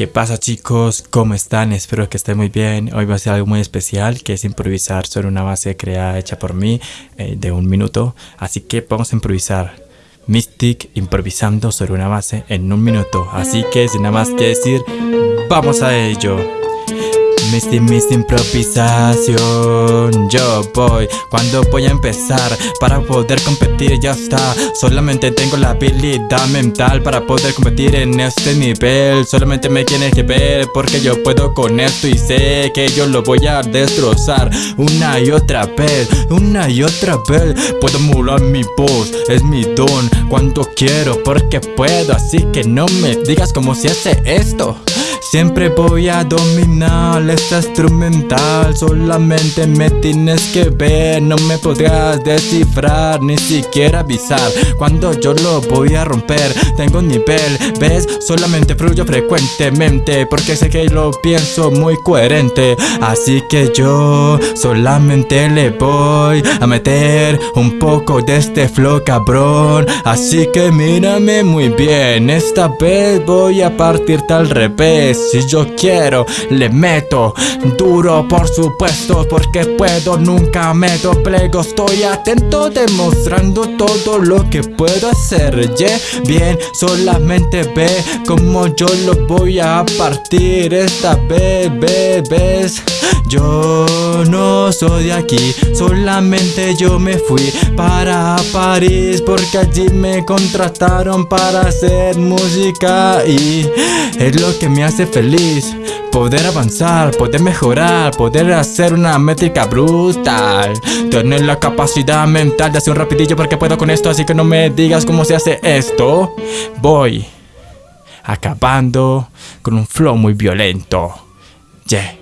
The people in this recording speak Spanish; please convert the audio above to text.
¿Qué pasa chicos? ¿Cómo están? Espero que estén muy bien. Hoy va a ser algo muy especial que es improvisar sobre una base creada hecha por mí eh, de un minuto. Así que vamos a improvisar. Mystic improvisando sobre una base en un minuto. Así que sin nada más que decir, vamos a ello. Misty, Misty improvisación. Yo voy cuando voy a empezar Para poder competir ya está. Solamente tengo la habilidad mental Para poder competir en este nivel. Solamente me tienes que ver Porque yo puedo con esto y sé Que yo lo voy a destrozar Una y otra vez Una y otra vez. Puedo modular mi voz Es mi don Cuando quiero porque puedo. Así que no me digas cómo se hace esto Siempre voy a dominar esta instrumental. Solamente me tienes que ver No me podrás descifrar Ni siquiera avisar Cuando yo lo voy a romper. Tengo nivel, ¿ves? Solamente fluyo frecuentemente Porque sé que lo pienso muy coherente. Así que yo solamente le voy a meter Un poco de este flow cabrón. Así que mírame muy bien Esta vez voy a partirte al revés si yo quiero le meto duro por supuesto Porque puedo nunca me doblego Estoy atento demostrando todo lo que puedo hacer. Bien solamente ve como yo lo voy a partir. Esta vez bebés Yo no soy de aquí Solamente yo me fui para París Porque allí me contrataron para hacer música Y es lo que me hace feliz. Poder avanzar, poder mejorar, poder hacer una métrica brutal. Tener la capacidad mental de hacer un rapidillo porque puedo con esto Así que no me digas cómo se hace esto. Voy acabando con un flow muy violento. Yeah